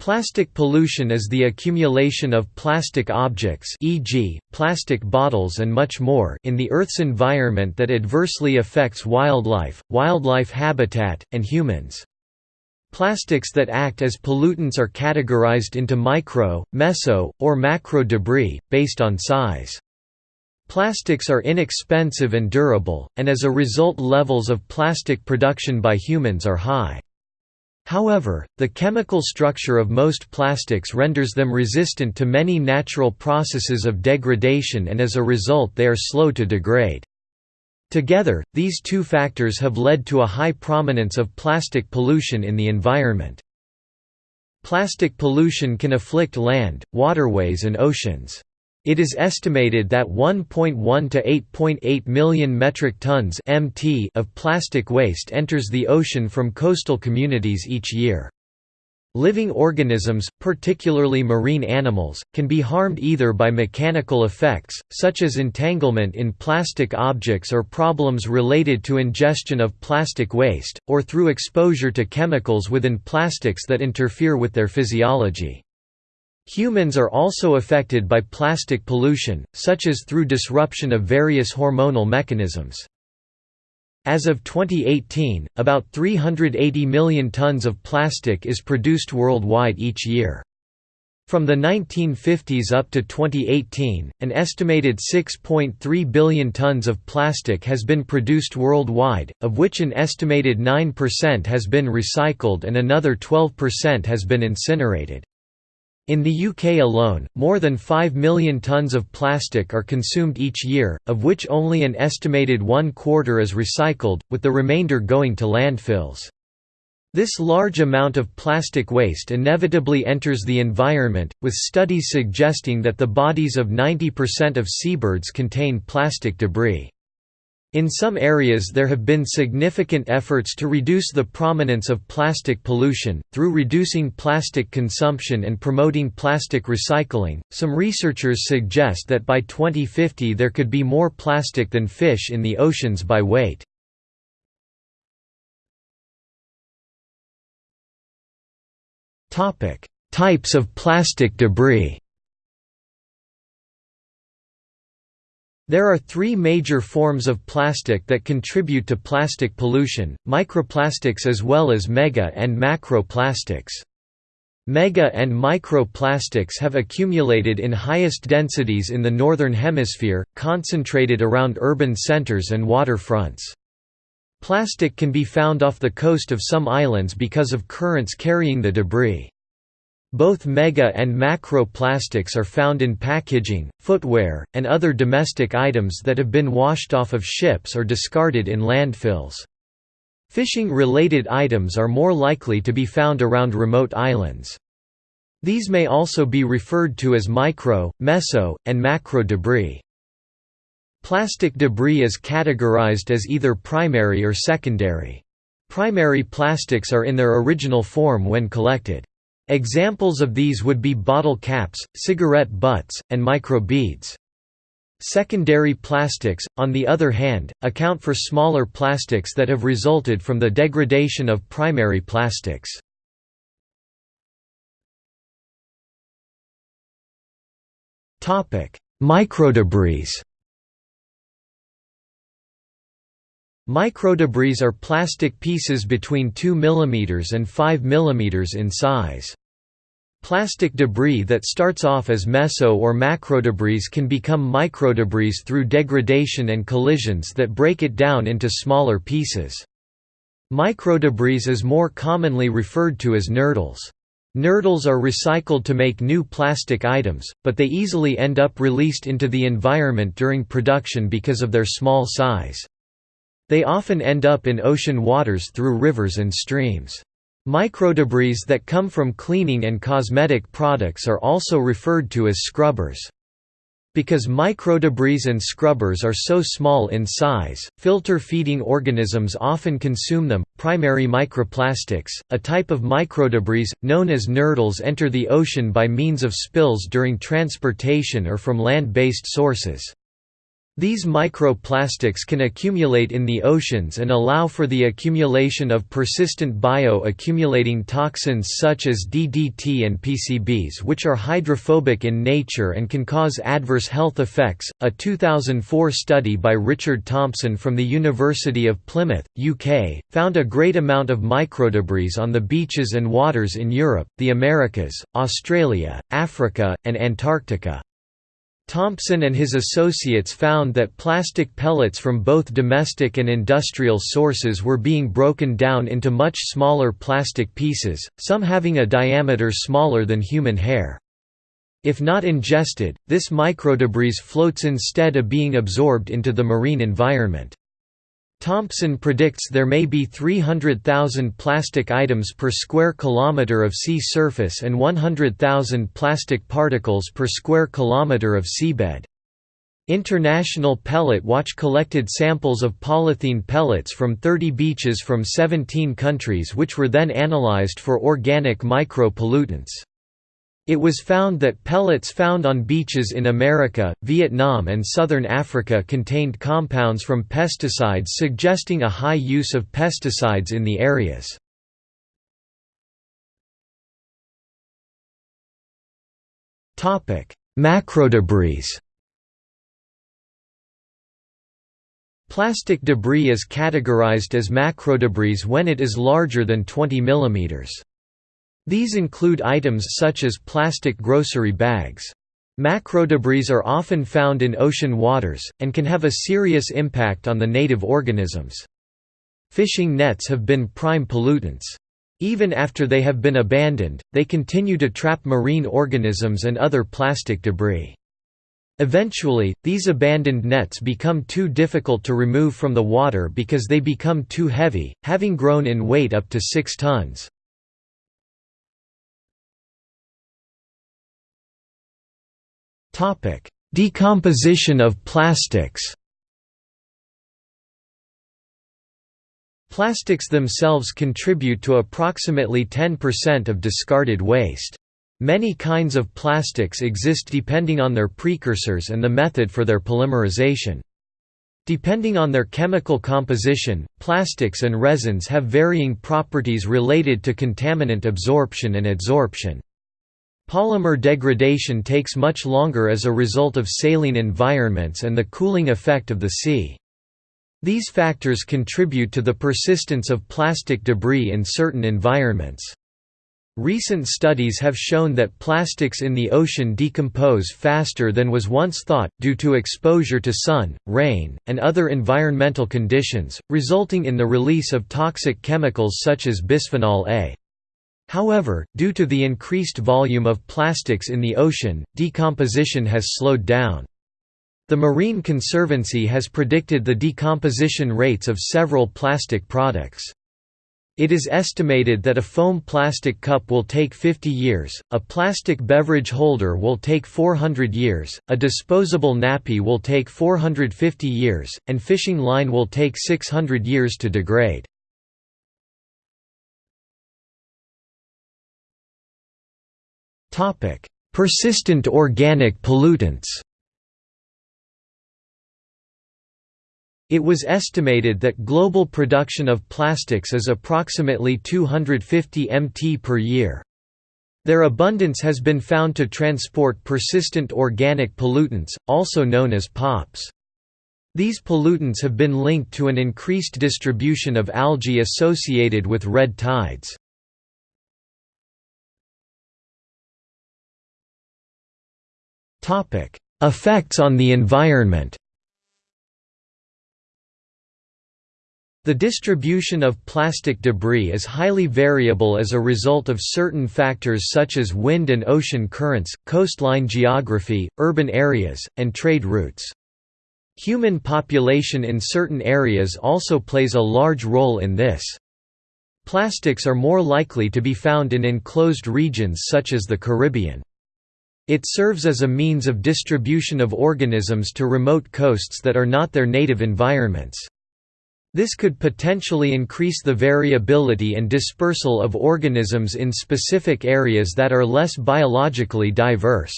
Plastic pollution is the accumulation of plastic objects e.g., plastic bottles and much more in the Earth's environment that adversely affects wildlife, wildlife habitat, and humans. Plastics that act as pollutants are categorized into micro, meso, or macro debris, based on size. Plastics are inexpensive and durable, and as a result levels of plastic production by humans are high. However, the chemical structure of most plastics renders them resistant to many natural processes of degradation and as a result they are slow to degrade. Together, these two factors have led to a high prominence of plastic pollution in the environment. Plastic pollution can afflict land, waterways and oceans. It is estimated that 1.1 to 8.8 million metric tons (mt) of plastic waste enters the ocean from coastal communities each year. Living organisms, particularly marine animals, can be harmed either by mechanical effects, such as entanglement in plastic objects or problems related to ingestion of plastic waste, or through exposure to chemicals within plastics that interfere with their physiology. Humans are also affected by plastic pollution, such as through disruption of various hormonal mechanisms. As of 2018, about 380 million tons of plastic is produced worldwide each year. From the 1950s up to 2018, an estimated 6.3 billion tons of plastic has been produced worldwide, of which an estimated 9% has been recycled and another 12% has been incinerated. In the UK alone, more than 5 million tonnes of plastic are consumed each year, of which only an estimated one quarter is recycled, with the remainder going to landfills. This large amount of plastic waste inevitably enters the environment, with studies suggesting that the bodies of 90% of seabirds contain plastic debris. In some areas there have been significant efforts to reduce the prominence of plastic pollution, through reducing plastic consumption and promoting plastic recycling. Some researchers suggest that by 2050 there could be more plastic than fish in the oceans by weight. Topic: Types of plastic debris There are three major forms of plastic that contribute to plastic pollution, microplastics as well as mega and macroplastics. Mega and microplastics have accumulated in highest densities in the Northern Hemisphere, concentrated around urban centers and waterfronts. Plastic can be found off the coast of some islands because of currents carrying the debris. Both mega and macro plastics are found in packaging, footwear, and other domestic items that have been washed off of ships or discarded in landfills. Fishing-related items are more likely to be found around remote islands. These may also be referred to as micro, meso, and macro debris. Plastic debris is categorized as either primary or secondary. Primary plastics are in their original form when collected. Examples of these would be bottle caps, cigarette butts, and microbeads. Secondary plastics, on the other hand, account for smaller plastics that have resulted from the degradation of primary plastics. Microdebris Microdebris are plastic pieces between 2 mm and 5 mm in size. Plastic debris that starts off as meso or macrodebris can become microdebris through degradation and collisions that break it down into smaller pieces. Microdebris is more commonly referred to as nurdles. Nurdles are recycled to make new plastic items, but they easily end up released into the environment during production because of their small size. They often end up in ocean waters through rivers and streams. Microdebris that come from cleaning and cosmetic products are also referred to as scrubbers. Because microdebris and scrubbers are so small in size, filter feeding organisms often consume them. Primary microplastics, a type of microdebris, known as nurdles, enter the ocean by means of spills during transportation or from land based sources. These microplastics can accumulate in the oceans and allow for the accumulation of persistent bio-accumulating toxins such as DDT and PCBs which are hydrophobic in nature and can cause adverse health effects. A 2004 study by Richard Thompson from the University of Plymouth, UK, found a great amount of microdebris on the beaches and waters in Europe, the Americas, Australia, Africa, and Antarctica. Thompson and his associates found that plastic pellets from both domestic and industrial sources were being broken down into much smaller plastic pieces, some having a diameter smaller than human hair. If not ingested, this microdebris floats instead of being absorbed into the marine environment. Thompson predicts there may be 300,000 plastic items per square kilometre of sea surface and 100,000 plastic particles per square kilometre of seabed. International Pellet Watch collected samples of polythene pellets from 30 beaches from 17 countries which were then analyzed for organic micro-pollutants. It was found that pellets found on beaches in America, Vietnam and southern Africa contained compounds from pesticides suggesting a high use of pesticides in the areas. Macrodebris Plastic debris is categorized as macrodebris when it is larger than 20 mm. These include items such as plastic grocery bags. Macrodebris are often found in ocean waters, and can have a serious impact on the native organisms. Fishing nets have been prime pollutants. Even after they have been abandoned, they continue to trap marine organisms and other plastic debris. Eventually, these abandoned nets become too difficult to remove from the water because they become too heavy, having grown in weight up to 6 tons. Topic: Decomposition of plastics. Plastics themselves contribute to approximately 10% of discarded waste. Many kinds of plastics exist depending on their precursors and the method for their polymerization. Depending on their chemical composition, plastics and resins have varying properties related to contaminant absorption and adsorption. Polymer degradation takes much longer as a result of saline environments and the cooling effect of the sea. These factors contribute to the persistence of plastic debris in certain environments. Recent studies have shown that plastics in the ocean decompose faster than was once thought, due to exposure to sun, rain, and other environmental conditions, resulting in the release of toxic chemicals such as bisphenol A. However, due to the increased volume of plastics in the ocean, decomposition has slowed down. The Marine Conservancy has predicted the decomposition rates of several plastic products. It is estimated that a foam plastic cup will take 50 years, a plastic beverage holder will take 400 years, a disposable nappy will take 450 years, and fishing line will take 600 years to degrade. Persistent organic pollutants. It was estimated that global production of plastics is approximately 250 mt per year. Their abundance has been found to transport persistent organic pollutants, also known as POPs. These pollutants have been linked to an increased distribution of algae associated with red tides. Effects on the environment. The distribution of plastic debris is highly variable as a result of certain factors such as wind and ocean currents, coastline geography, urban areas, and trade routes. Human population in certain areas also plays a large role in this. Plastics are more likely to be found in enclosed regions such as the Caribbean. It serves as a means of distribution of organisms to remote coasts that are not their native environments. This could potentially increase the variability and dispersal of organisms in specific areas that are less biologically diverse.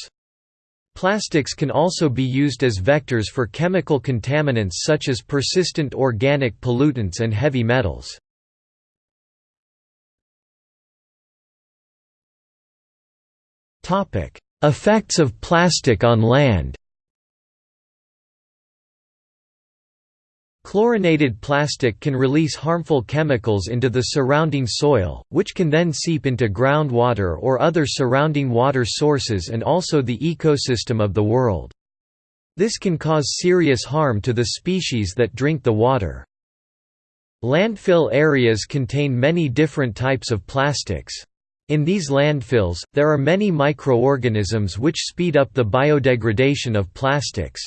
Plastics can also be used as vectors for chemical contaminants such as persistent organic pollutants and heavy metals. Effects of plastic on land Chlorinated plastic can release harmful chemicals into the surrounding soil, which can then seep into groundwater or other surrounding water sources and also the ecosystem of the world. This can cause serious harm to the species that drink the water. Landfill areas contain many different types of plastics. In these landfills, there are many microorganisms which speed up the biodegradation of plastics.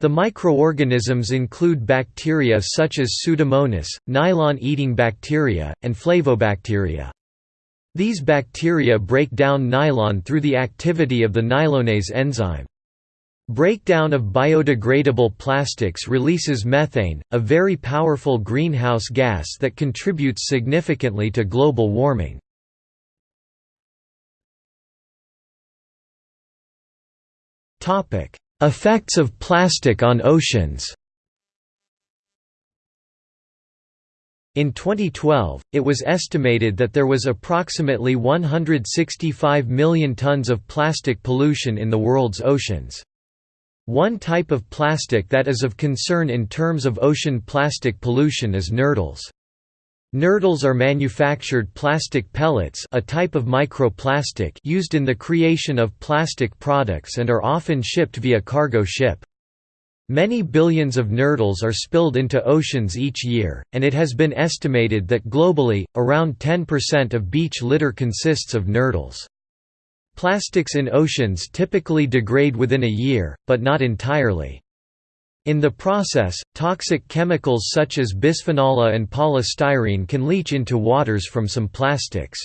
The microorganisms include bacteria such as Pseudomonas, nylon-eating bacteria, and flavobacteria. These bacteria break down nylon through the activity of the nylonase enzyme. Breakdown of biodegradable plastics releases methane, a very powerful greenhouse gas that contributes significantly to global warming. Effects of plastic on oceans In 2012, it was estimated that there was approximately 165 million tons of plastic pollution in the world's oceans. One type of plastic that is of concern in terms of ocean plastic pollution is nurdles. Nurdles are manufactured plastic pellets a type of microplastic used in the creation of plastic products and are often shipped via cargo ship. Many billions of nurdles are spilled into oceans each year, and it has been estimated that globally, around 10% of beach litter consists of nurdles. Plastics in oceans typically degrade within a year, but not entirely. In the process, toxic chemicals such as bisphenol A and polystyrene can leach into waters from some plastics.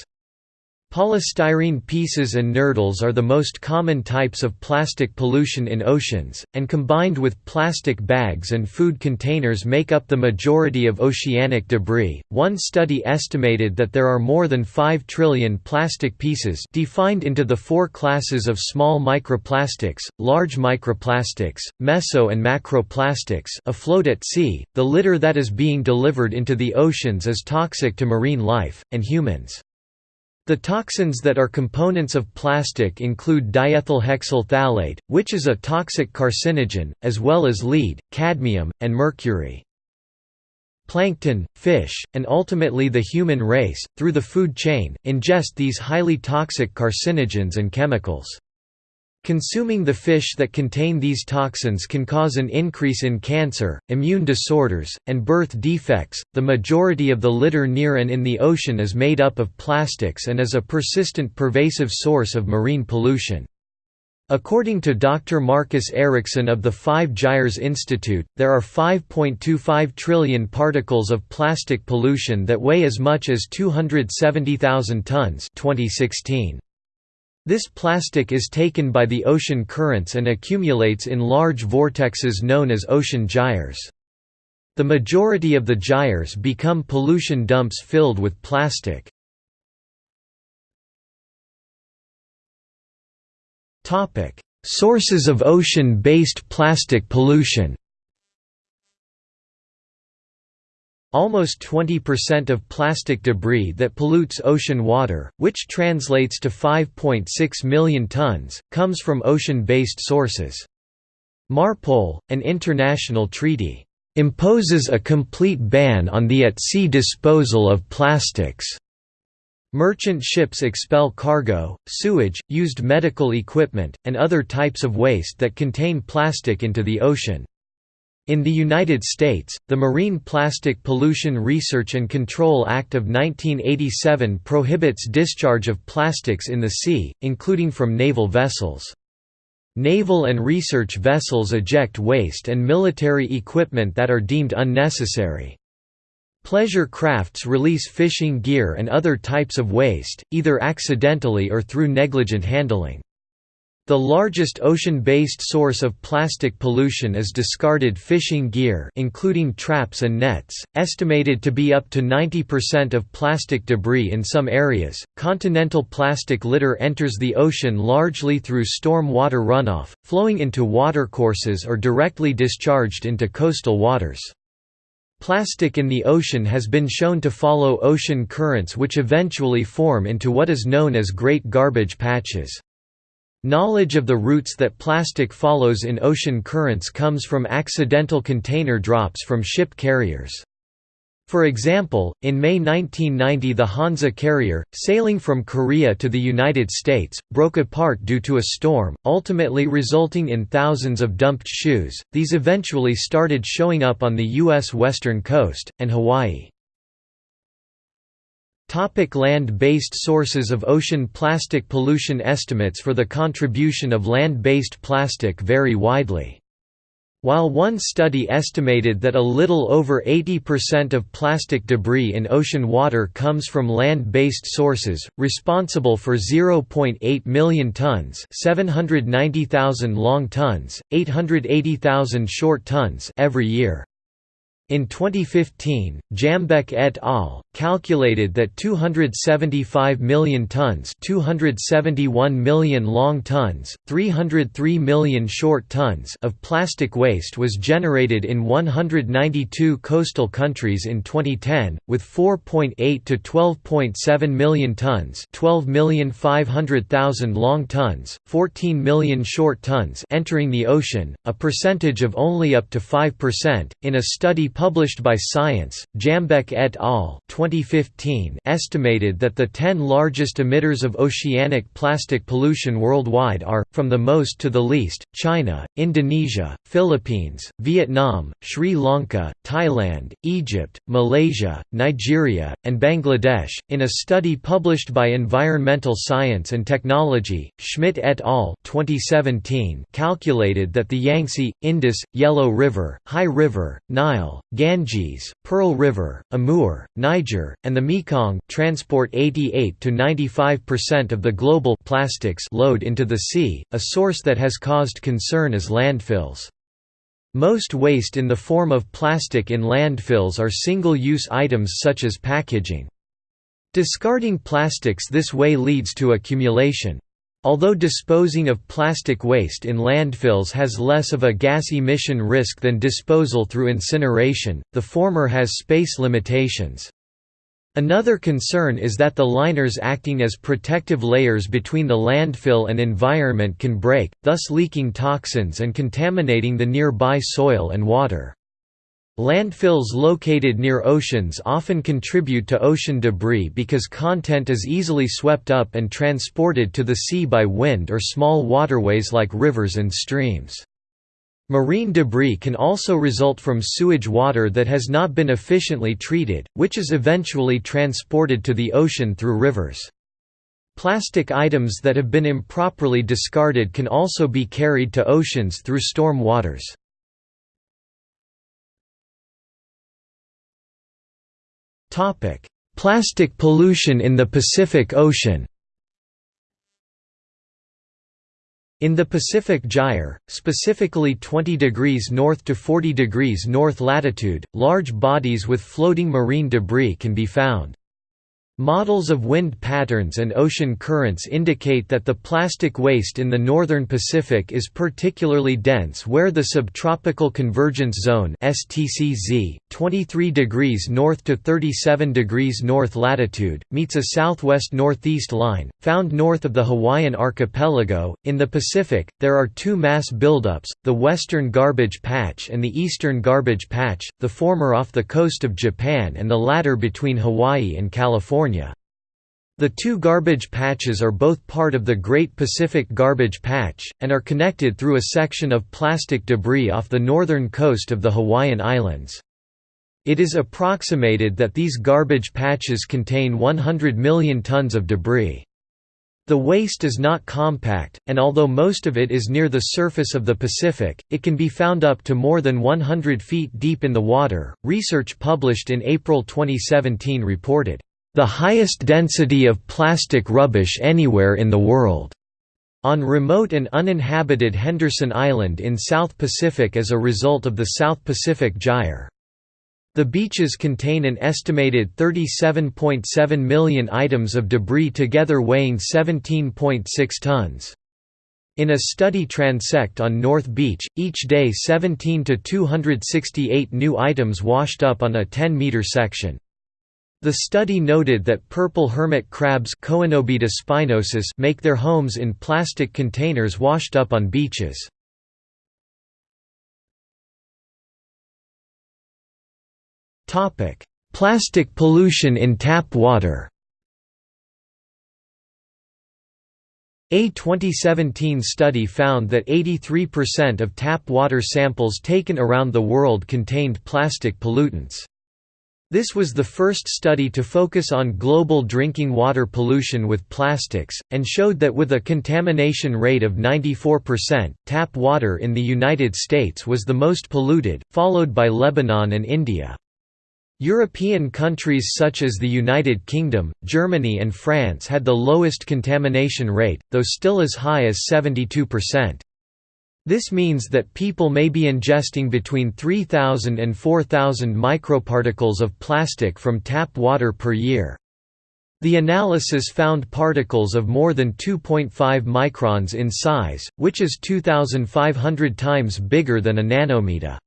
Polystyrene pieces and nurdles are the most common types of plastic pollution in oceans, and combined with plastic bags and food containers make up the majority of oceanic debris. One study estimated that there are more than 5 trillion plastic pieces defined into the four classes of small microplastics, large microplastics, meso and macroplastics afloat at sea. The litter that is being delivered into the oceans is toxic to marine life and humans. The toxins that are components of plastic include diethylhexyl phthalate, which is a toxic carcinogen, as well as lead, cadmium, and mercury. Plankton, fish, and ultimately the human race, through the food chain, ingest these highly toxic carcinogens and chemicals. Consuming the fish that contain these toxins can cause an increase in cancer, immune disorders, and birth defects. The majority of the litter near and in the ocean is made up of plastics and is a persistent pervasive source of marine pollution. According to Dr. Marcus Eriksen of the Five Gyres Institute, there are 5.25 trillion particles of plastic pollution that weigh as much as 270,000 tons 2016. This plastic is taken by the ocean currents and accumulates in large vortexes known as ocean gyres. The majority of the gyres become pollution dumps filled with plastic. Sources of ocean-based plastic pollution Almost 20% of plastic debris that pollutes ocean water, which translates to 5.6 million tons, comes from ocean-based sources. MARPOL, an international treaty, "...imposes a complete ban on the at-sea disposal of plastics." Merchant ships expel cargo, sewage, used medical equipment, and other types of waste that contain plastic into the ocean. In the United States, the Marine Plastic Pollution Research and Control Act of 1987 prohibits discharge of plastics in the sea, including from naval vessels. Naval and research vessels eject waste and military equipment that are deemed unnecessary. Pleasure crafts release fishing gear and other types of waste, either accidentally or through negligent handling. The largest ocean-based source of plastic pollution is discarded fishing gear including traps and nets, estimated to be up to 90% of plastic debris in some areas. Continental plastic litter enters the ocean largely through storm water runoff, flowing into watercourses or directly discharged into coastal waters. Plastic in the ocean has been shown to follow ocean currents which eventually form into what is known as Great Garbage Patches. Knowledge of the routes that plastic follows in ocean currents comes from accidental container drops from ship carriers. For example, in May 1990 the Hansa carrier, sailing from Korea to the United States, broke apart due to a storm, ultimately resulting in thousands of dumped shoes. These eventually started showing up on the U.S. western coast, and Hawaii. Land-based sources of ocean plastic pollution Estimates for the contribution of land-based plastic vary widely. While one study estimated that a little over 80% of plastic debris in ocean water comes from land-based sources, responsible for 0.8 million tons 790,000 long tons, 880,000 short tons every year. In 2015, Jambeck et al. calculated that 275 million tons 271 million long tons, 303 million short tons of plastic waste was generated in 192 coastal countries in 2010, with 4.8 to 12.7 million tons 12,500,000 long tons, 14 million short tons entering the ocean, a percentage of only up to 5%. In a study published by Science, Jambeck et al. 2015 estimated that the 10 largest emitters of oceanic plastic pollution worldwide are, from the most to the least, China, Indonesia, Philippines, Vietnam, Sri Lanka, Thailand, Egypt, Malaysia, Nigeria, and Bangladesh. In a study published by Environmental Science and Technology, Schmidt et al. 2017 calculated that the Yangtze, Indus, Yellow River, Hai River, Nile, Ganges, Pearl River, Amur, Niger, and the Mekong transport 88 to 95% of the global plastics load into the sea, a source that has caused concern as landfills. Most waste in the form of plastic in landfills are single-use items such as packaging. Discarding plastics this way leads to accumulation. Although disposing of plastic waste in landfills has less of a gas emission risk than disposal through incineration, the former has space limitations. Another concern is that the liners acting as protective layers between the landfill and environment can break, thus leaking toxins and contaminating the nearby soil and water. Landfills located near oceans often contribute to ocean debris because content is easily swept up and transported to the sea by wind or small waterways like rivers and streams. Marine debris can also result from sewage water that has not been efficiently treated, which is eventually transported to the ocean through rivers. Plastic items that have been improperly discarded can also be carried to oceans through storm waters. Topic: Plastic pollution in the Pacific Ocean. In the Pacific Gyre, specifically 20 degrees north to 40 degrees north latitude, large bodies with floating marine debris can be found. Models of wind patterns and ocean currents indicate that the plastic waste in the northern Pacific is particularly dense where the subtropical convergence zone (STCZ), 23 degrees north to 37 degrees north latitude, meets a southwest-northeast line found north of the Hawaiian archipelago. In the Pacific, there are two mass buildups: the western garbage patch and the eastern garbage patch, the former off the coast of Japan and the latter between Hawaii and California. The two garbage patches are both part of the Great Pacific Garbage Patch, and are connected through a section of plastic debris off the northern coast of the Hawaiian Islands. It is approximated that these garbage patches contain 100 million tons of debris. The waste is not compact, and although most of it is near the surface of the Pacific, it can be found up to more than 100 feet deep in the water. Research published in April 2017 reported, the highest density of plastic rubbish anywhere in the world. on remote and uninhabited Henderson Island in South Pacific as a result of the South Pacific Gyre. The beaches contain an estimated 37.7 million items of debris together weighing 17.6 tons. In a study transect on North Beach, each day 17 to 268 new items washed up on a 10-meter section. The study noted that purple hermit crabs make their homes in plastic containers washed up on beaches. Plastic pollution in tap water A 2017 study found that 83% of tap water samples taken around the world contained plastic pollutants. This was the first study to focus on global drinking water pollution with plastics, and showed that with a contamination rate of 94%, tap water in the United States was the most polluted, followed by Lebanon and India. European countries such as the United Kingdom, Germany and France had the lowest contamination rate, though still as high as 72%. This means that people may be ingesting between 3,000 and 4,000 microparticles of plastic from tap water per year. The analysis found particles of more than 2.5 microns in size, which is 2,500 times bigger than a nanometer.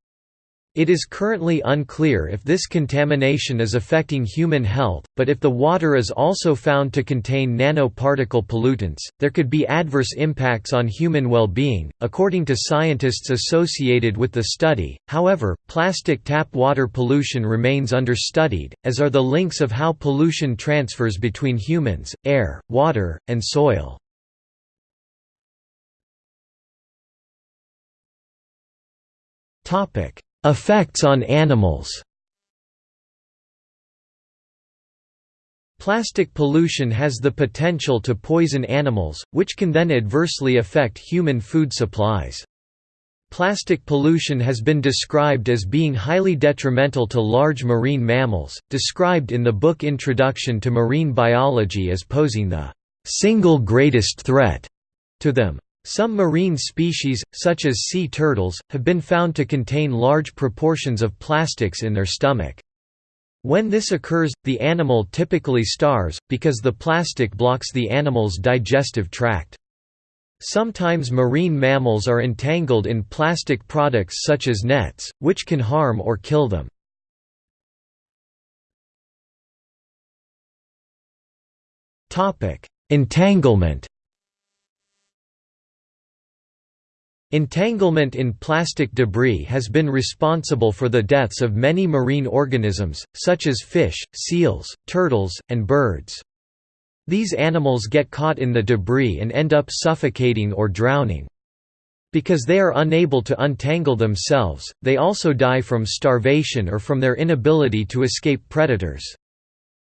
It is currently unclear if this contamination is affecting human health, but if the water is also found to contain nanoparticle pollutants, there could be adverse impacts on human well-being, according to scientists associated with the study. However, plastic tap water pollution remains understudied, as are the links of how pollution transfers between humans, air, water, and soil. Topic: Effects on animals Plastic pollution has the potential to poison animals, which can then adversely affect human food supplies. Plastic pollution has been described as being highly detrimental to large marine mammals, described in the book Introduction to Marine Biology as posing the single greatest threat to them. Some marine species, such as sea turtles, have been found to contain large proportions of plastics in their stomach. When this occurs, the animal typically starves, because the plastic blocks the animal's digestive tract. Sometimes marine mammals are entangled in plastic products such as nets, which can harm or kill them. Entanglement Entanglement in plastic debris has been responsible for the deaths of many marine organisms, such as fish, seals, turtles, and birds. These animals get caught in the debris and end up suffocating or drowning. Because they are unable to untangle themselves, they also die from starvation or from their inability to escape predators.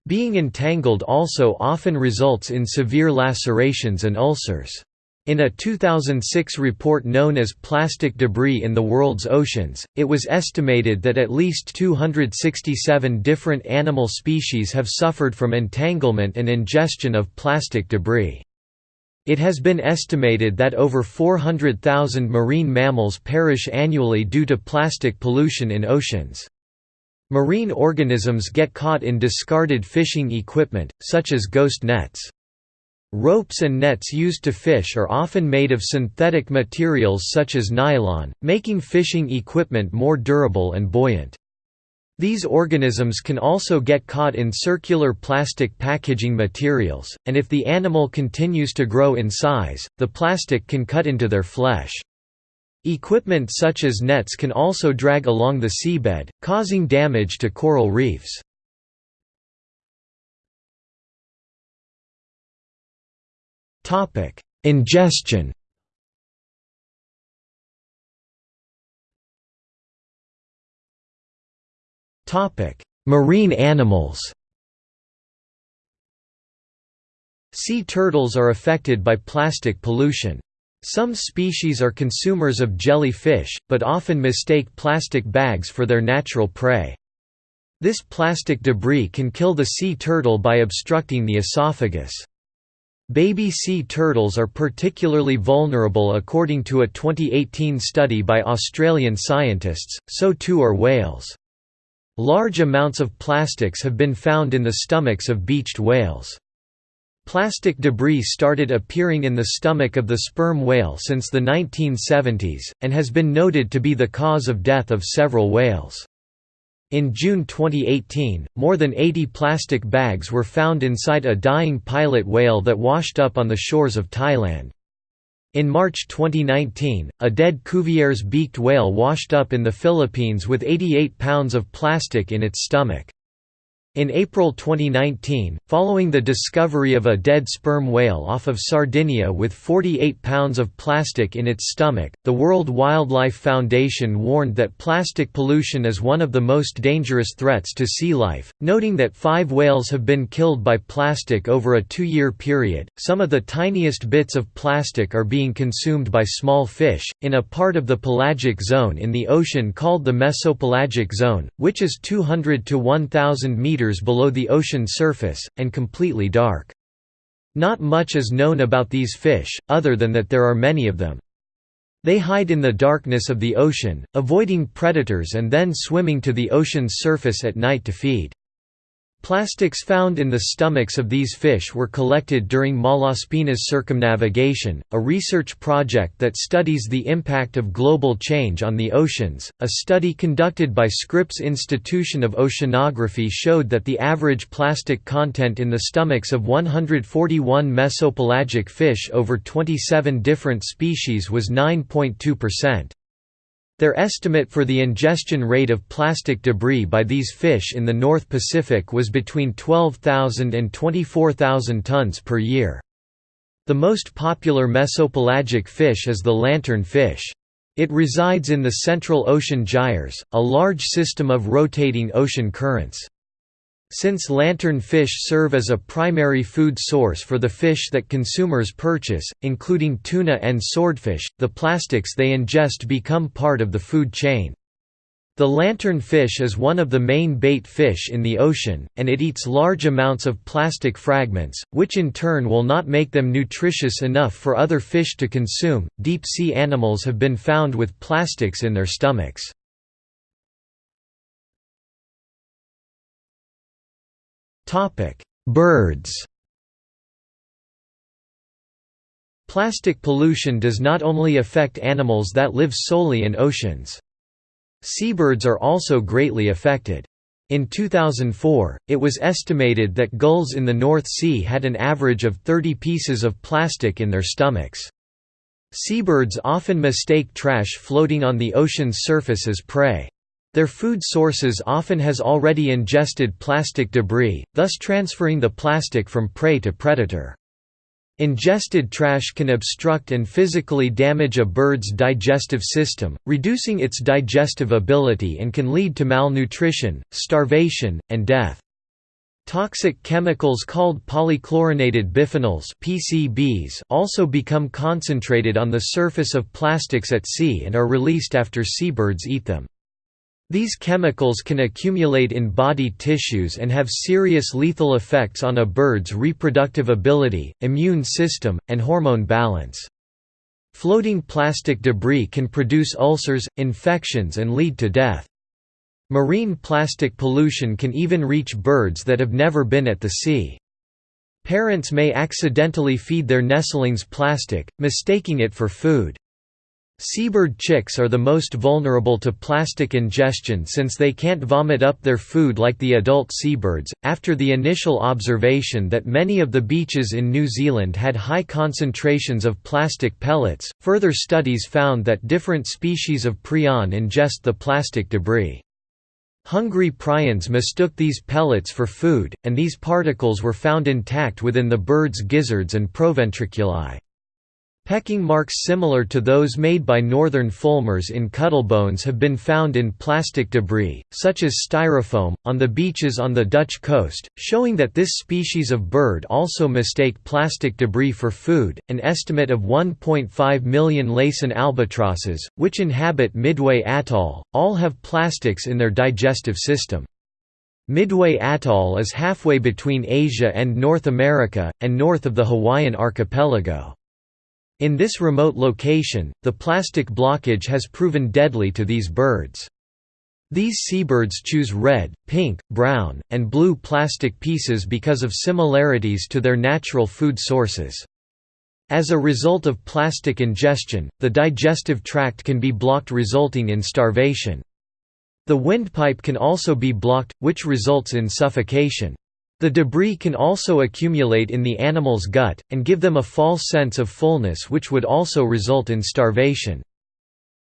Being entangled also often results in severe lacerations and ulcers. In a 2006 report known as Plastic Debris in the World's Oceans, it was estimated that at least 267 different animal species have suffered from entanglement and ingestion of plastic debris. It has been estimated that over 400,000 marine mammals perish annually due to plastic pollution in oceans. Marine organisms get caught in discarded fishing equipment, such as ghost nets. Ropes and nets used to fish are often made of synthetic materials such as nylon, making fishing equipment more durable and buoyant. These organisms can also get caught in circular plastic packaging materials, and if the animal continues to grow in size, the plastic can cut into their flesh. Equipment such as nets can also drag along the seabed, causing damage to coral reefs. Topic: Ingestion. Topic: Marine animals. Sea turtles are affected by plastic pollution. Some species are consumers of jellyfish, but often mistake plastic bags for their natural prey. This plastic debris can kill the sea turtle by obstructing the esophagus. Baby sea turtles are particularly vulnerable according to a 2018 study by Australian scientists, so too are whales. Large amounts of plastics have been found in the stomachs of beached whales. Plastic debris started appearing in the stomach of the sperm whale since the 1970s, and has been noted to be the cause of death of several whales. In June 2018, more than 80 plastic bags were found inside a dying pilot whale that washed up on the shores of Thailand. In March 2019, a dead Cuvier's beaked whale washed up in the Philippines with 88 pounds of plastic in its stomach. In April 2019, following the discovery of a dead sperm whale off of Sardinia with 48 pounds of plastic in its stomach, the World Wildlife Foundation warned that plastic pollution is one of the most dangerous threats to sea life, noting that five whales have been killed by plastic over a two year period. Some of the tiniest bits of plastic are being consumed by small fish, in a part of the pelagic zone in the ocean called the mesopelagic zone, which is 200 to 1,000 meters below the ocean surface, and completely dark. Not much is known about these fish, other than that there are many of them. They hide in the darkness of the ocean, avoiding predators and then swimming to the ocean's surface at night to feed. Plastics found in the stomachs of these fish were collected during Malaspina's circumnavigation, a research project that studies the impact of global change on the oceans. A study conducted by Scripps Institution of Oceanography showed that the average plastic content in the stomachs of 141 mesopelagic fish over 27 different species was 9.2%. Their estimate for the ingestion rate of plastic debris by these fish in the North Pacific was between 12,000 and 24,000 tons per year. The most popular mesopelagic fish is the lantern fish. It resides in the Central Ocean Gyres, a large system of rotating ocean currents. Since lantern fish serve as a primary food source for the fish that consumers purchase, including tuna and swordfish, the plastics they ingest become part of the food chain. The lantern fish is one of the main bait fish in the ocean, and it eats large amounts of plastic fragments, which in turn will not make them nutritious enough for other fish to consume. Deep sea animals have been found with plastics in their stomachs. Birds Plastic pollution does not only affect animals that live solely in oceans. Seabirds are also greatly affected. In 2004, it was estimated that gulls in the North Sea had an average of 30 pieces of plastic in their stomachs. Seabirds often mistake trash floating on the ocean's surface as prey. Their food sources often has already ingested plastic debris, thus transferring the plastic from prey to predator. Ingested trash can obstruct and physically damage a bird's digestive system, reducing its digestive ability and can lead to malnutrition, starvation, and death. Toxic chemicals called polychlorinated biphenyls PCBs also become concentrated on the surface of plastics at sea and are released after seabirds eat them. These chemicals can accumulate in body tissues and have serious lethal effects on a bird's reproductive ability, immune system, and hormone balance. Floating plastic debris can produce ulcers, infections and lead to death. Marine plastic pollution can even reach birds that have never been at the sea. Parents may accidentally feed their nestlings plastic, mistaking it for food. Seabird chicks are the most vulnerable to plastic ingestion since they can't vomit up their food like the adult seabirds. After the initial observation that many of the beaches in New Zealand had high concentrations of plastic pellets, further studies found that different species of prion ingest the plastic debris. Hungry prions mistook these pellets for food, and these particles were found intact within the bird's gizzards and proventriculi. Pecking marks similar to those made by northern fulmars in cuttlebones have been found in plastic debris, such as styrofoam, on the beaches on the Dutch coast, showing that this species of bird also mistake plastic debris for food. An estimate of 1.5 million Laysan albatrosses, which inhabit Midway Atoll, all have plastics in their digestive system. Midway Atoll is halfway between Asia and North America, and north of the Hawaiian archipelago. In this remote location, the plastic blockage has proven deadly to these birds. These seabirds choose red, pink, brown, and blue plastic pieces because of similarities to their natural food sources. As a result of plastic ingestion, the digestive tract can be blocked resulting in starvation. The windpipe can also be blocked, which results in suffocation. The debris can also accumulate in the animal's gut, and give them a false sense of fullness which would also result in starvation.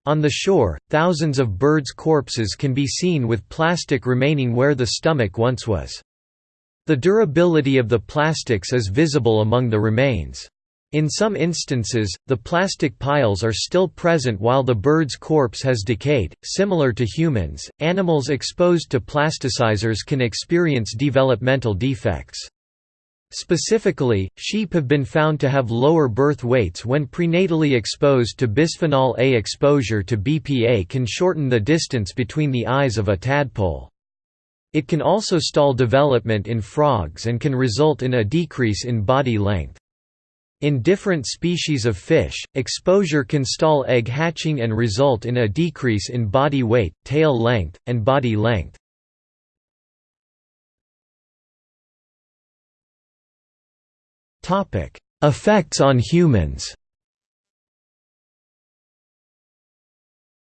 On the shore, thousands of birds' corpses can be seen with plastic remaining where the stomach once was. The durability of the plastics is visible among the remains. In some instances, the plastic piles are still present while the bird's corpse has decayed. Similar to humans, animals exposed to plasticizers can experience developmental defects. Specifically, sheep have been found to have lower birth weights when prenatally exposed to bisphenol A. Exposure to BPA can shorten the distance between the eyes of a tadpole. It can also stall development in frogs and can result in a decrease in body length. In different species of fish, exposure can stall egg hatching and result in a decrease in body weight, tail length, and body length. Effects on humans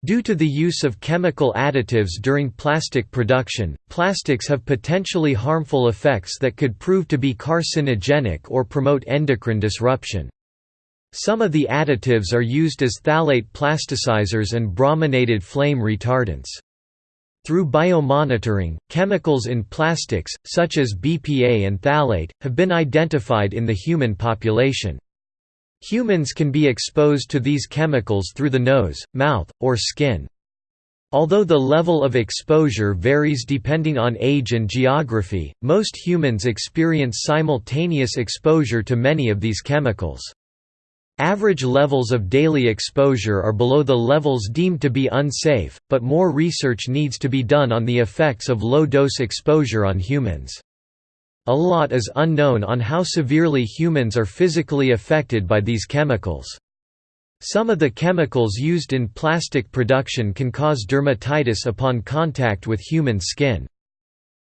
Due to the use of chemical additives during plastic production, plastics have potentially harmful effects that could prove to be carcinogenic or promote endocrine disruption. Some of the additives are used as phthalate plasticizers and brominated flame retardants. Through biomonitoring, chemicals in plastics, such as BPA and phthalate, have been identified in the human population. Humans can be exposed to these chemicals through the nose, mouth, or skin. Although the level of exposure varies depending on age and geography, most humans experience simultaneous exposure to many of these chemicals. Average levels of daily exposure are below the levels deemed to be unsafe, but more research needs to be done on the effects of low-dose exposure on humans. A lot is unknown on how severely humans are physically affected by these chemicals. Some of the chemicals used in plastic production can cause dermatitis upon contact with human skin.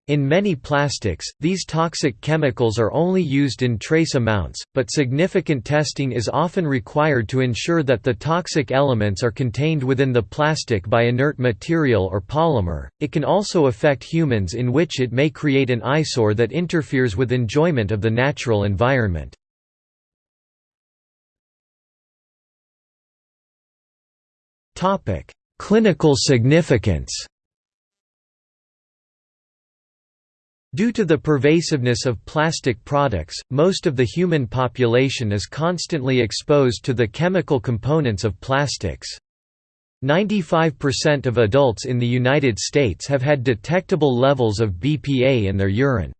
In many plastics, these toxic chemicals are only used in trace amounts, but significant testing is often required to ensure that the toxic elements are contained within the plastic by inert material or polymer. It can also affect humans in which it may create an eyesore that interferes with enjoyment of the natural environment. Clinical significance. Due to the pervasiveness of plastic products, most of the human population is constantly exposed to the chemical components of plastics. 95% of adults in the United States have had detectable levels of BPA in their urine.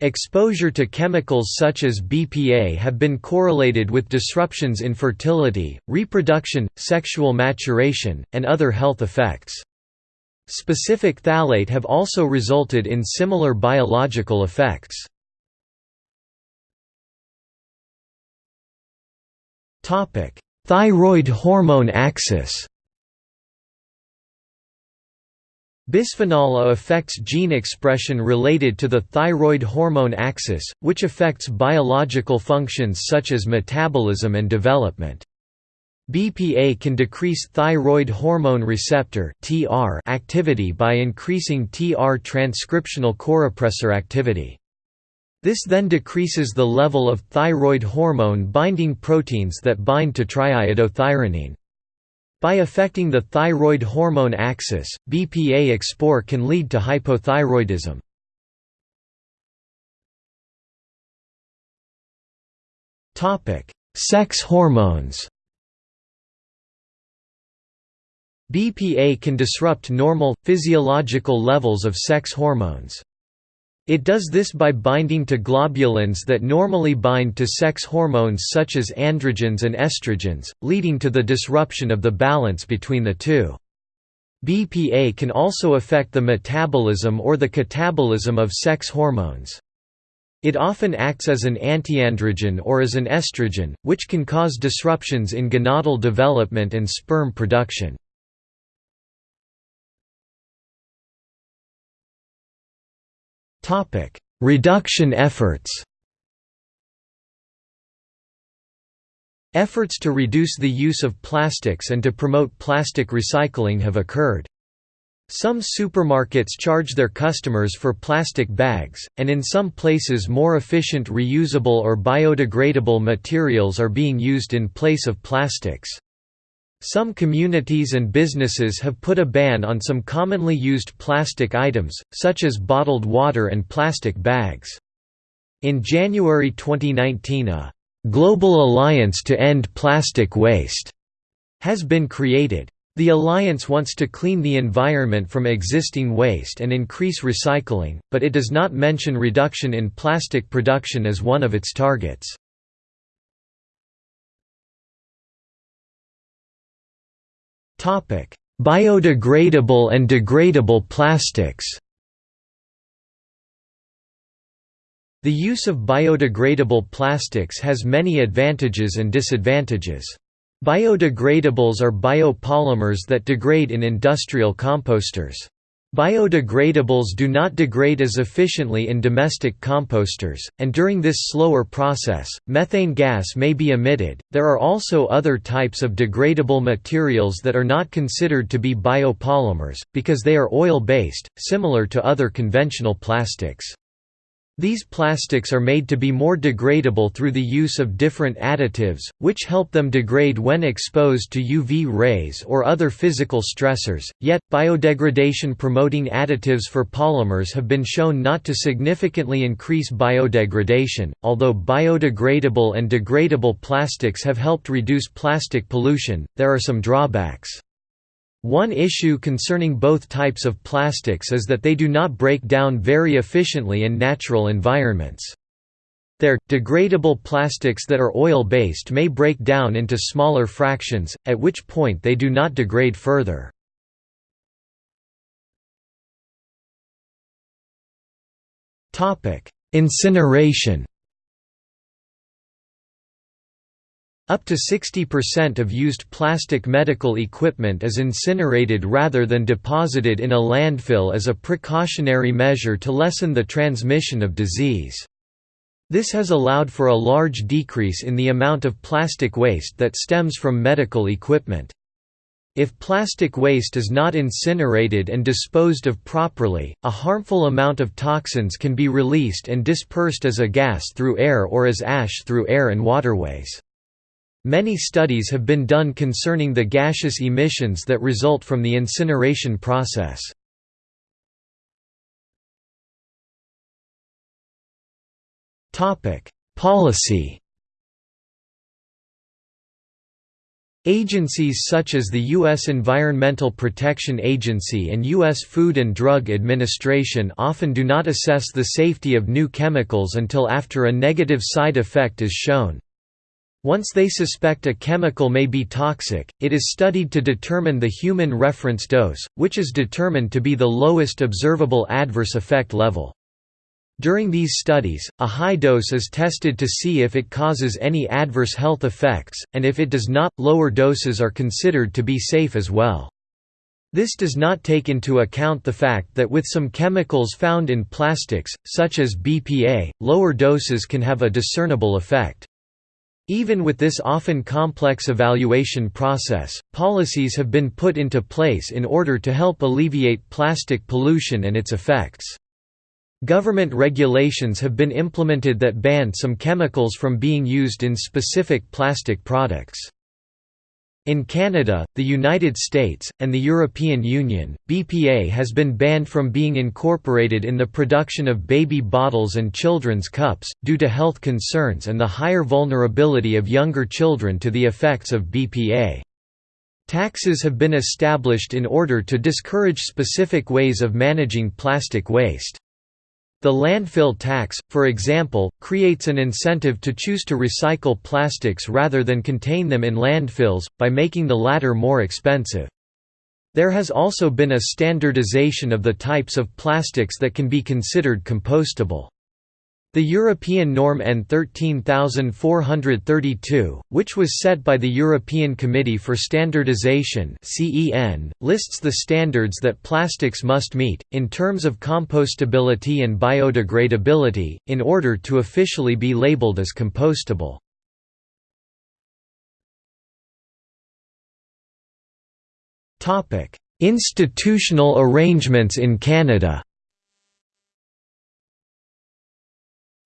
Exposure to chemicals such as BPA have been correlated with disruptions in fertility, reproduction, sexual maturation, and other health effects. Specific phthalate have also resulted in similar biological effects. Thyroid hormone axis Bisphenol A affects gene expression related to the thyroid hormone axis, which affects biological functions such as metabolism and development. BPA can decrease thyroid hormone receptor activity by increasing TR transcriptional corepressor activity. This then decreases the level of thyroid hormone binding proteins that bind to triiodothyronine. By affecting the thyroid hormone axis, BPA export can lead to hypothyroidism. Sex hormones BPA can disrupt normal, physiological levels of sex hormones. It does this by binding to globulins that normally bind to sex hormones such as androgens and estrogens, leading to the disruption of the balance between the two. BPA can also affect the metabolism or the catabolism of sex hormones. It often acts as an antiandrogen or as an estrogen, which can cause disruptions in gonadal development and sperm production. Reduction efforts Efforts to reduce the use of plastics and to promote plastic recycling have occurred. Some supermarkets charge their customers for plastic bags, and in some places more efficient reusable or biodegradable materials are being used in place of plastics. Some communities and businesses have put a ban on some commonly used plastic items, such as bottled water and plastic bags. In January 2019 a Global Alliance to End Plastic Waste has been created. The alliance wants to clean the environment from existing waste and increase recycling, but it does not mention reduction in plastic production as one of its targets. Biodegradable and degradable plastics The use of biodegradable plastics has many advantages and disadvantages. Biodegradables are biopolymers that degrade in industrial composters. Biodegradables do not degrade as efficiently in domestic composters, and during this slower process, methane gas may be emitted. There are also other types of degradable materials that are not considered to be biopolymers, because they are oil based, similar to other conventional plastics. These plastics are made to be more degradable through the use of different additives, which help them degrade when exposed to UV rays or other physical stressors, yet, biodegradation-promoting additives for polymers have been shown not to significantly increase biodegradation, although biodegradable and degradable plastics have helped reduce plastic pollution, there are some drawbacks. One issue concerning both types of plastics is that they do not break down very efficiently in natural environments. Their, degradable plastics that are oil-based may break down into smaller fractions, at which point they do not degrade further. Incineration Up to 60% of used plastic medical equipment is incinerated rather than deposited in a landfill as a precautionary measure to lessen the transmission of disease. This has allowed for a large decrease in the amount of plastic waste that stems from medical equipment. If plastic waste is not incinerated and disposed of properly, a harmful amount of toxins can be released and dispersed as a gas through air or as ash through air and waterways. Many studies have been done concerning the gaseous emissions that result from the incineration process. Policy Agencies such as the U.S. Environmental Protection Agency and U.S. Food and Drug Administration often do not assess the safety of new chemicals until after a negative side effect is shown. Once they suspect a chemical may be toxic, it is studied to determine the human reference dose, which is determined to be the lowest observable adverse effect level. During these studies, a high dose is tested to see if it causes any adverse health effects, and if it does not, lower doses are considered to be safe as well. This does not take into account the fact that with some chemicals found in plastics, such as BPA, lower doses can have a discernible effect. Even with this often complex evaluation process, policies have been put into place in order to help alleviate plastic pollution and its effects. Government regulations have been implemented that ban some chemicals from being used in specific plastic products. In Canada, the United States, and the European Union, BPA has been banned from being incorporated in the production of baby bottles and children's cups, due to health concerns and the higher vulnerability of younger children to the effects of BPA. Taxes have been established in order to discourage specific ways of managing plastic waste. The landfill tax, for example, creates an incentive to choose to recycle plastics rather than contain them in landfills, by making the latter more expensive. There has also been a standardization of the types of plastics that can be considered compostable. The European norm EN 13432, which was set by the European Committee for Standardization lists the standards that plastics must meet, in terms of compostability and biodegradability, in order to officially be labeled as compostable. Institutional arrangements in Canada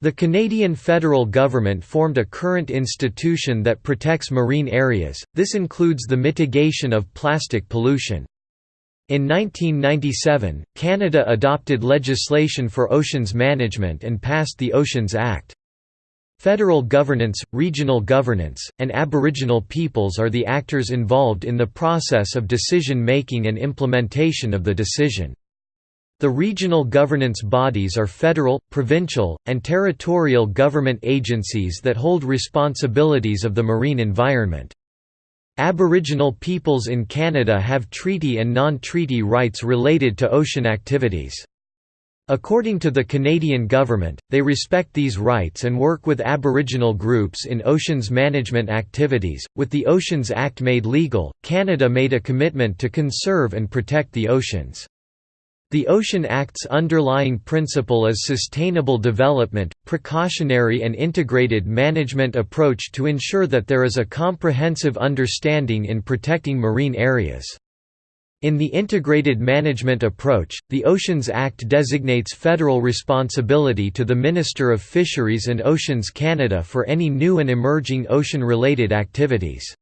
The Canadian federal government formed a current institution that protects marine areas, this includes the mitigation of plastic pollution. In 1997, Canada adopted legislation for oceans management and passed the Oceans Act. Federal governance, regional governance, and Aboriginal peoples are the actors involved in the process of decision-making and implementation of the decision. The regional governance bodies are federal, provincial, and territorial government agencies that hold responsibilities of the marine environment. Aboriginal peoples in Canada have treaty and non-treaty rights related to ocean activities. According to the Canadian government, they respect these rights and work with Aboriginal groups in oceans management activities. With the Oceans Act made legal, Canada made a commitment to conserve and protect the oceans. The Ocean Act's underlying principle is sustainable development, precautionary and integrated management approach to ensure that there is a comprehensive understanding in protecting marine areas. In the integrated management approach, the Oceans Act designates federal responsibility to the Minister of Fisheries and Oceans Canada for any new and emerging ocean-related activities.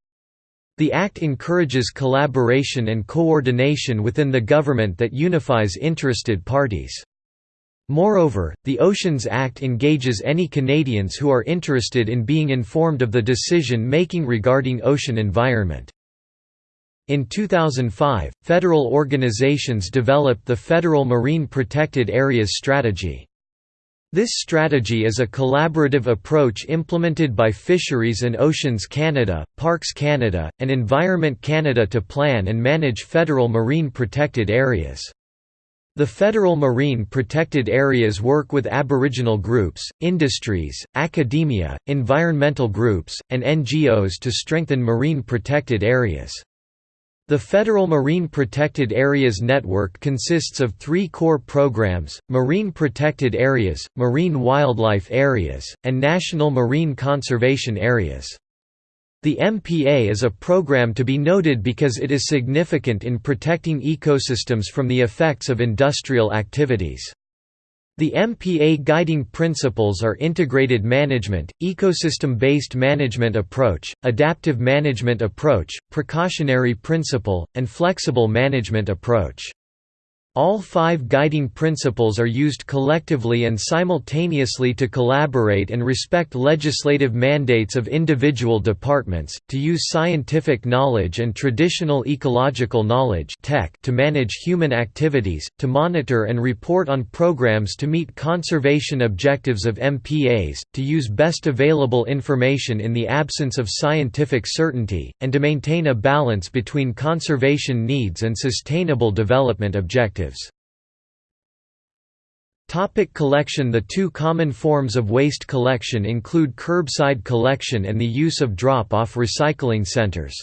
The Act encourages collaboration and coordination within the government that unifies interested parties. Moreover, the Oceans Act engages any Canadians who are interested in being informed of the decision-making regarding ocean environment. In 2005, federal organizations developed the Federal Marine Protected Areas Strategy. This strategy is a collaborative approach implemented by Fisheries and Oceans Canada, Parks Canada, and Environment Canada to plan and manage federal marine protected areas. The federal marine protected areas work with Aboriginal groups, industries, academia, environmental groups, and NGOs to strengthen marine protected areas. The Federal Marine Protected Areas Network consists of three core programs, Marine Protected Areas, Marine Wildlife Areas, and National Marine Conservation Areas. The MPA is a program to be noted because it is significant in protecting ecosystems from the effects of industrial activities. The MPA guiding principles are integrated management, ecosystem-based management approach, adaptive management approach, precautionary principle, and flexible management approach. All five guiding principles are used collectively and simultaneously to collaborate and respect legislative mandates of individual departments, to use scientific knowledge and traditional ecological knowledge tech to manage human activities, to monitor and report on programs to meet conservation objectives of MPAs, to use best available information in the absence of scientific certainty, and to maintain a balance between conservation needs and sustainable development objectives. Topic collection The two common forms of waste collection include curbside collection and the use of drop-off recycling centers.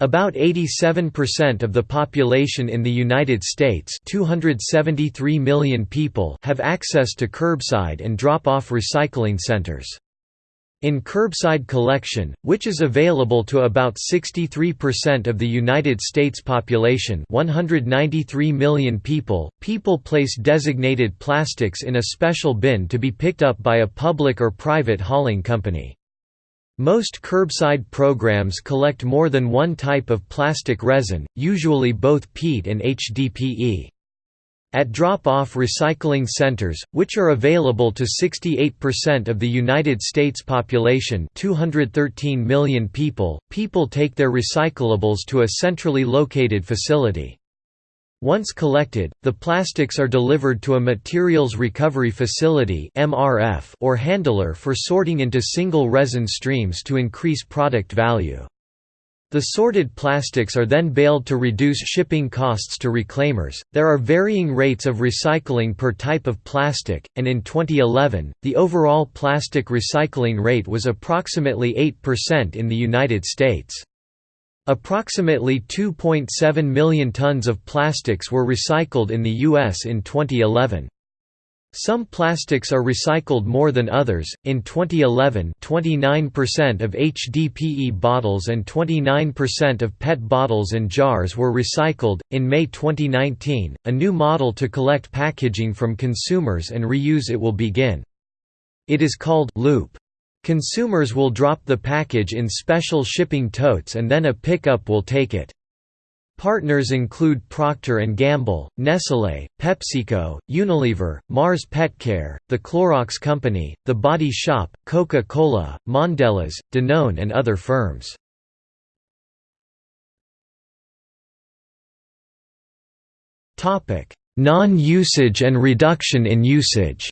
About 87% of the population in the United States 273 million people have access to curbside and drop-off recycling centers. In curbside collection, which is available to about 63% of the United States population 193 million people, people place designated plastics in a special bin to be picked up by a public or private hauling company. Most curbside programs collect more than one type of plastic resin, usually both PET and HDPE. At drop-off recycling centers, which are available to 68% of the United States population 213 million people, people take their recyclables to a centrally located facility. Once collected, the plastics are delivered to a materials recovery facility or handler for sorting into single resin streams to increase product value. The sorted plastics are then baled to reduce shipping costs to reclaimers. There are varying rates of recycling per type of plastic, and in 2011, the overall plastic recycling rate was approximately 8% in the United States. Approximately 2.7 million tons of plastics were recycled in the U.S. in 2011. Some plastics are recycled more than others. In 2011, 29% of HDPE bottles and 29% of PET bottles and jars were recycled. In May 2019, a new model to collect packaging from consumers and reuse it will begin. It is called Loop. Consumers will drop the package in special shipping totes and then a pickup will take it. Partners include Procter & Gamble, Nestlé, PepsiCo, Unilever, Mars Petcare, The Clorox Company, The Body Shop, Coca-Cola, Mondelez, Danone and other firms. Non-usage and reduction in usage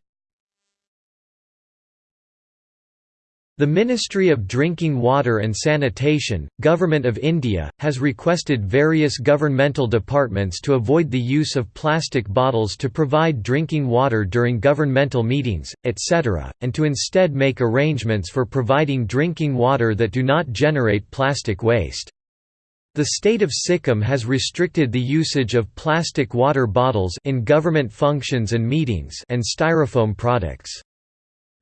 The Ministry of Drinking Water and Sanitation, Government of India, has requested various governmental departments to avoid the use of plastic bottles to provide drinking water during governmental meetings, etc., and to instead make arrangements for providing drinking water that do not generate plastic waste. The state of Sikkim has restricted the usage of plastic water bottles in government functions and meetings and styrofoam products.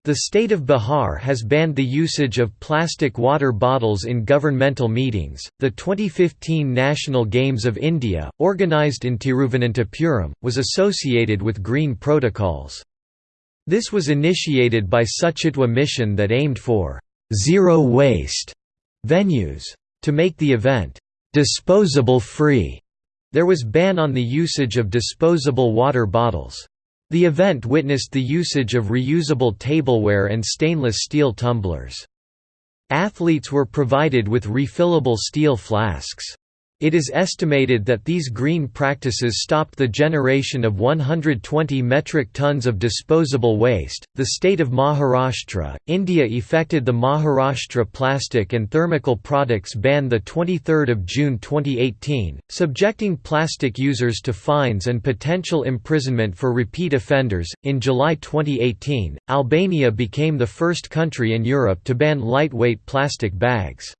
The state of Bihar has banned the usage of plastic water bottles in governmental meetings. The 2015 National Games of India, organised in Tiruvananthapuram, was associated with green protocols. This was initiated by Suchitwa mission that aimed for zero waste venues. To make the event disposable free, there was ban on the usage of disposable water bottles. The event witnessed the usage of reusable tableware and stainless steel tumblers. Athletes were provided with refillable steel flasks. It is estimated that these green practices stopped the generation of 120 metric tons of disposable waste. The state of Maharashtra, India effected the Maharashtra Plastic and Thermocol Products Ban the 23rd of June 2018, subjecting plastic users to fines and potential imprisonment for repeat offenders. In July 2018, Albania became the first country in Europe to ban lightweight plastic bags.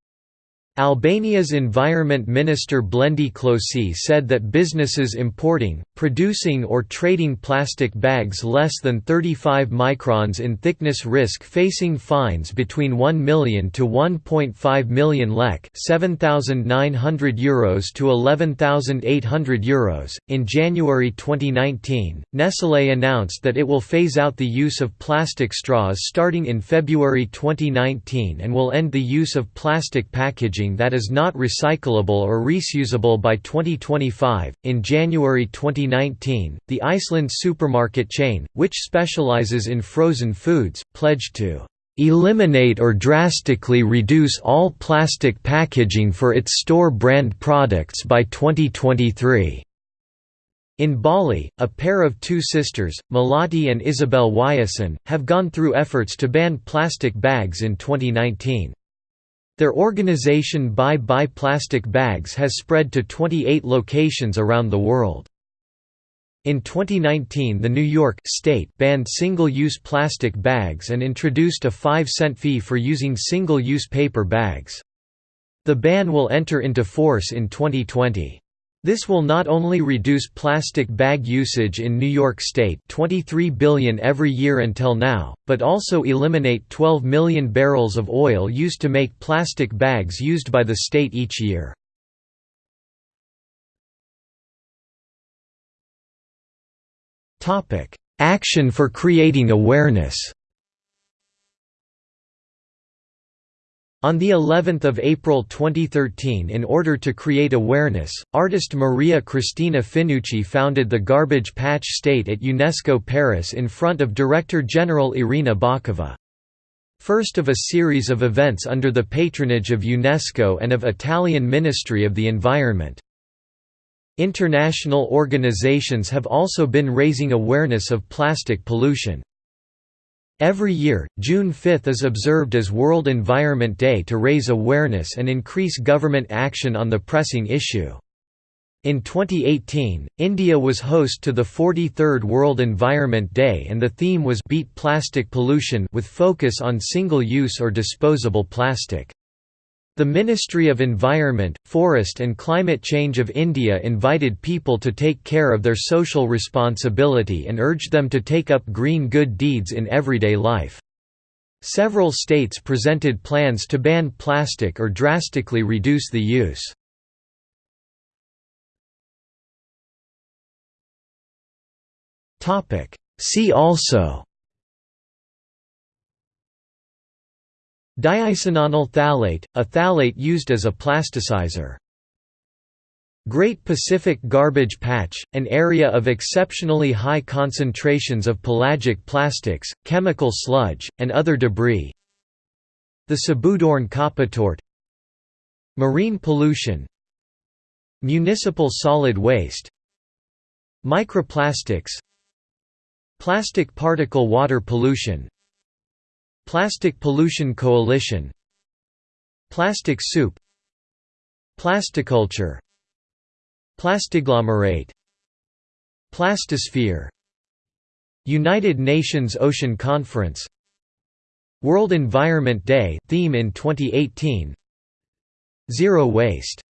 Albania's Environment Minister Blendi Klosi said that businesses importing, producing or trading plastic bags less than 35 microns in thickness risk facing fines between 1 million to 1.5 million lek €7,900 Euros to 11,800 Euros. In January 2019, Nestlé announced that it will phase out the use of plastic straws starting in February 2019 and will end the use of plastic packaging packaging that is not recyclable or reusable by 2025. In January 2019, the Iceland supermarket chain, which specializes in frozen foods, pledged to eliminate or drastically reduce all plastic packaging for its store brand products by 2023. In Bali, a pair of two sisters, Melati and Isabel Wijsen, have gone through efforts to ban plastic bags in 2019. Their organization Bye Bye Plastic Bags has spread to 28 locations around the world. In 2019 the New York state banned single-use plastic bags and introduced a 5-cent fee for using single-use paper bags. The ban will enter into force in 2020. This will not only reduce plastic bag usage in New York State 23 billion every year until now, but also eliminate 12 million barrels of oil used to make plastic bags used by the state each year. Action for creating awareness On the 11th of April 2013 in order to create awareness, artist Maria Cristina Finucci founded the Garbage Patch State at UNESCO Paris in front of Director General Irina Bokova. First of a series of events under the patronage of UNESCO and of Italian Ministry of the Environment. International organizations have also been raising awareness of plastic pollution. Every year, June 5 is observed as World Environment Day to raise awareness and increase government action on the pressing issue. In 2018, India was host to the 43rd World Environment Day and the theme was Beat Plastic Pollution with focus on single-use or disposable plastic. The Ministry of Environment, Forest and Climate Change of India invited people to take care of their social responsibility and urged them to take up green good deeds in everyday life. Several states presented plans to ban plastic or drastically reduce the use. See also Diisononyl phthalate, a phthalate used as a plasticizer. Great Pacific Garbage Patch, an area of exceptionally high concentrations of pelagic plastics, chemical sludge, and other debris. The Sabudorn Kappa Marine pollution. Municipal solid waste. Microplastics. Plastic particle water pollution Plastic Pollution Coalition Plastic soup Plasticulture Plastiglomerate Plastosphere United Nations Ocean Conference World Environment Day theme in 2018 Zero Waste